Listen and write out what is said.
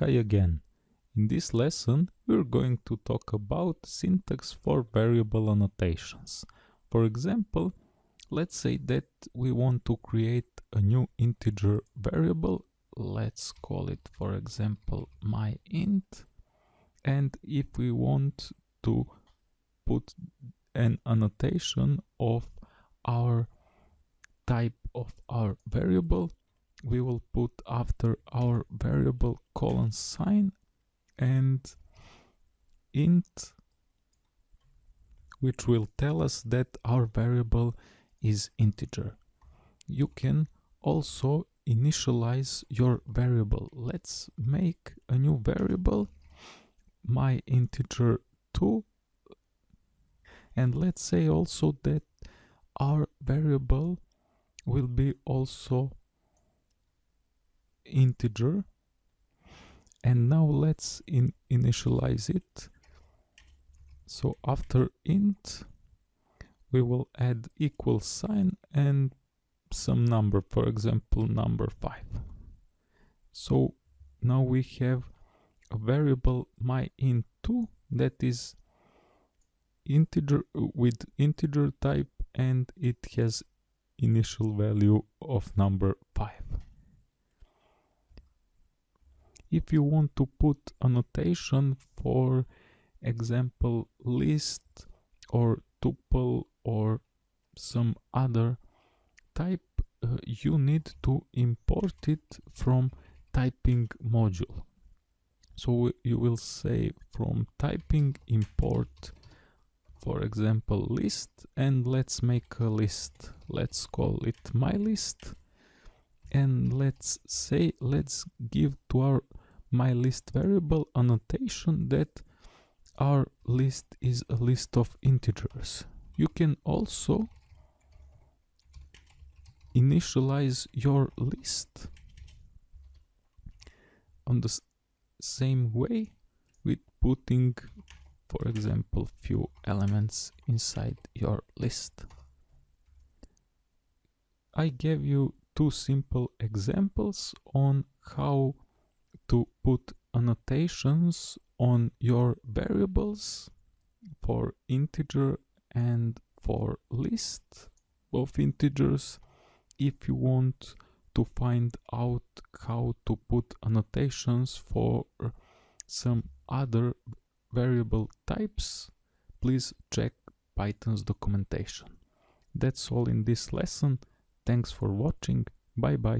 Hi again. In this lesson we're going to talk about syntax for variable annotations. For example, let's say that we want to create a new integer variable. Let's call it for example my int and if we want to put an annotation of our type of our variable we will put after our variable colon sign and int which will tell us that our variable is integer. You can also initialize your variable. Let's make a new variable, my integer 2 and let's say also that our variable will be also integer. And now let's in initialize it. So after int we will add equal sign and some number for example number 5 so now we have a variable my int2 that is integer with integer type and it has initial value of number 5 if you want to put annotation for example list or tuple or some other type uh, you need to import it from typing module. So you will say from typing import for example list and let's make a list. Let's call it my list. And let's say let's give to our my list variable annotation that our list is a list of integers. You can also initialize your list on the same way with putting for example few elements inside your list. I gave you two simple examples on how to put annotations on your variables for integer and for list of integers if you want to find out how to put annotations for some other variable types please check python's documentation. That's all in this lesson. Thanks for watching. Bye bye